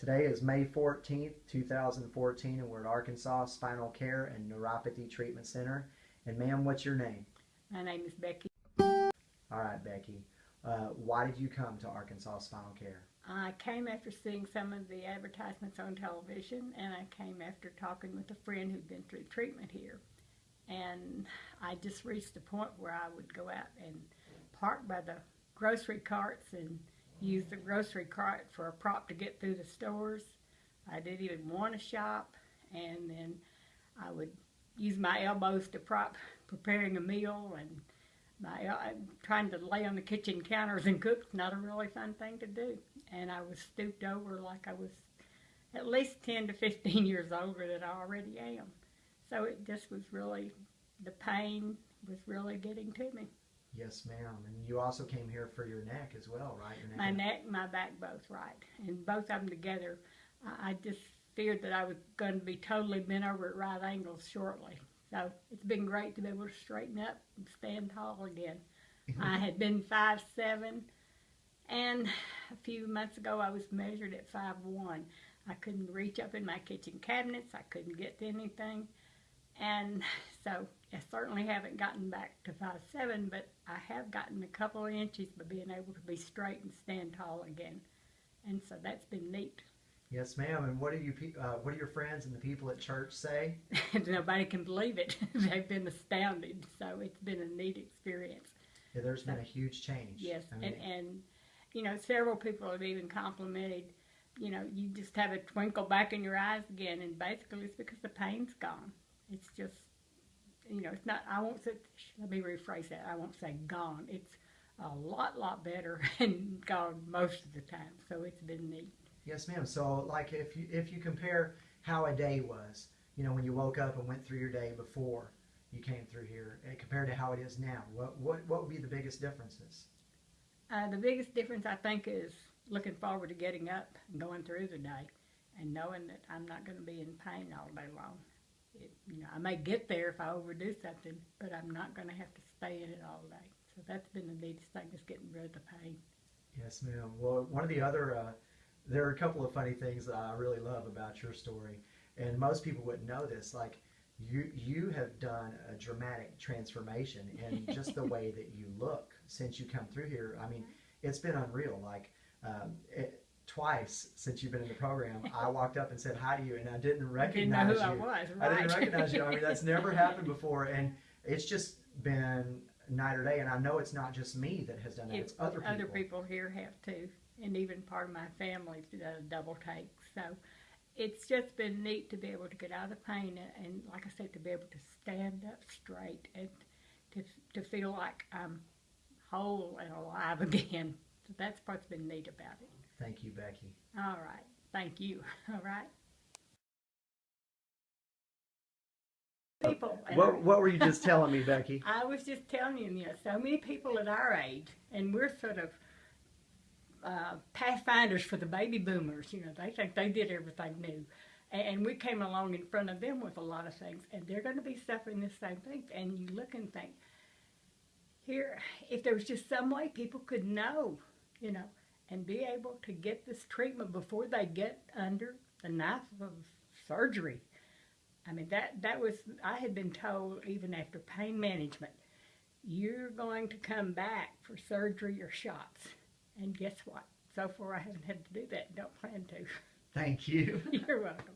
Today is May 14th, 2014, and we're at Arkansas Spinal Care and Neuropathy Treatment Center. And ma'am, what's your name? My name is Becky. All right, Becky. Uh, why did you come to Arkansas Spinal Care? I came after seeing some of the advertisements on television, and I came after talking with a friend who'd been through treatment here. And I just reached the point where I would go out and park by the grocery carts and use the grocery cart for a prop to get through the stores. I didn't even want to shop, and then I would use my elbows to prop preparing a meal and my trying to lay on the kitchen counters and cook not a really fun thing to do. And I was stooped over like I was at least 10 to 15 years older than I already am. So it just was really, the pain was really getting to me. Yes, ma'am. And you also came here for your neck as well, right? Your My and- neck, my back, both right, and both of them together. I, I just feared that I was going to be totally bent over at right angles shortly. So it's been great to be able to straighten up and stand tall again. I had been five seven, and a few months ago I was measured at five one. I couldn't reach up in my kitchen cabinets. I couldn't get to anything, and so I certainly haven't gotten back to five seven, but I have gotten a couple of inches by being able to be straight and stand tall again, and so that's been neat. Yes, ma'am. And what do you, uh, what do your friends and the people at church say? Nobody can believe it. They've been astounded. So it's been a neat experience. Yeah, there's been a huge change. Yes, I mean, and and you know several people have even complimented. You know, you just have a twinkle back in your eyes again, and basically it's because the pain's gone. It's just, you know, it's not. I won't say. Let me rephrase that. I won't say gone. It's a lot, lot better and gone most of the time. So it's been neat. Yes, ma'am. So, like, if you if you compare how a day was, you know, when you woke up and went through your day before you came through here, and compared to how it is now, what what what would be the biggest differences? Uh, the biggest difference I think is looking forward to getting up and going through the day, and knowing that I'm not going to be in pain all day long. It, you know, I may get there if I overdo something, but I'm not going to have to stay in it all day. So that's been the neatest thing is getting rid of the pain. Yes, ma'am. Well, one of the other, uh, there are a couple of funny things that I really love about your story, and most people wouldn't know this. Like, you you have done a dramatic transformation in just the way that you look since you come through here. I mean, it's been unreal. Like, um, it, twice since you've been in the program, I walked up and said hi to you, and I didn't recognize didn't know who you. I was. I didn't recognize you. I mean, that's never happened before, and it's just been night or day. And I know it's not just me that has done that; it's other people. Other people here have too, and even part of my family's done a double take. So it's just been neat to be able to get out of the pain and, and like I said, to be able to stand up straight and to to feel like I'm whole and alive again. So that's what's been neat about it. Thank you, Becky. All right, thank you. All right. People. What What were you just telling me, Becky? I was just telling you, you know, so many people at our age, and we're sort of uh, pathfinders for the baby boomers. You know, they think they did everything new. And, and we came along in front of them with a lot of things, and they're going to be suffering the same thing. And you look and think, here, if there was just some way people could know, you know, and be able to get this treatment before they get under the knife of surgery. I mean, that, that was, I had been told even after pain management, you're going to come back for surgery or shots. And guess what? So far, I haven't had to do that. Don't plan to. Thank you. You're welcome.